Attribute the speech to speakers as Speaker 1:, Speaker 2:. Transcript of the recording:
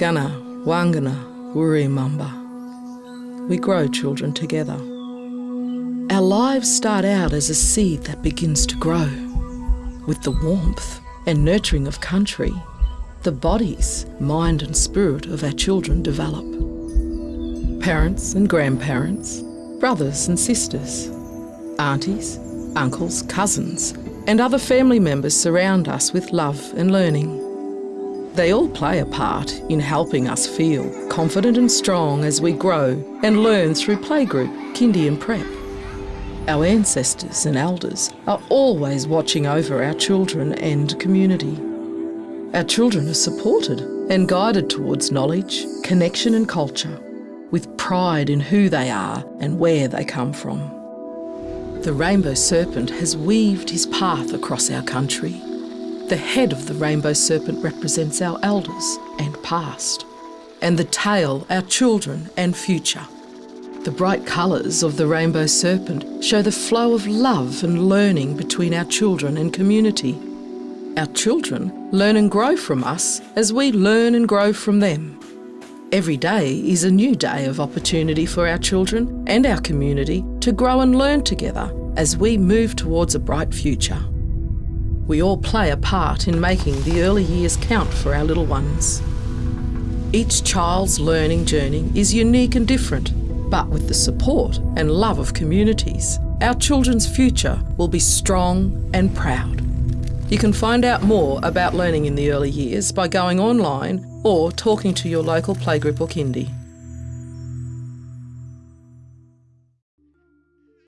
Speaker 1: Gana, Wangana, Wuri Mamba. We grow children together. Our lives start out as a seed that begins to grow. With the warmth and nurturing of country, the bodies, mind, and spirit of our children develop. Parents and grandparents, brothers and sisters, aunties, uncles, cousins, and other family members surround us with love and learning. They all play a part in helping us feel confident and strong as we grow and learn through playgroup, kindy and prep. Our ancestors and elders are always watching over our children and community. Our children are supported and guided towards knowledge, connection and culture, with pride in who they are and where they come from. The rainbow serpent has weaved his path across our country. The head of the rainbow serpent represents our elders and past, and the tail our children and future. The bright colours of the rainbow serpent show the flow of love and learning between our children and community. Our children learn and grow from us as we learn and grow from them. Every day is a new day of opportunity for our children and our community to grow and learn together as we move towards a bright future. We all play a part in making the early years count for our little ones. Each child's learning journey is unique and different, but with the support and love of communities, our children's future will be strong and proud. You can find out more about learning in the early years by going online or talking to your local playgroup or kindy.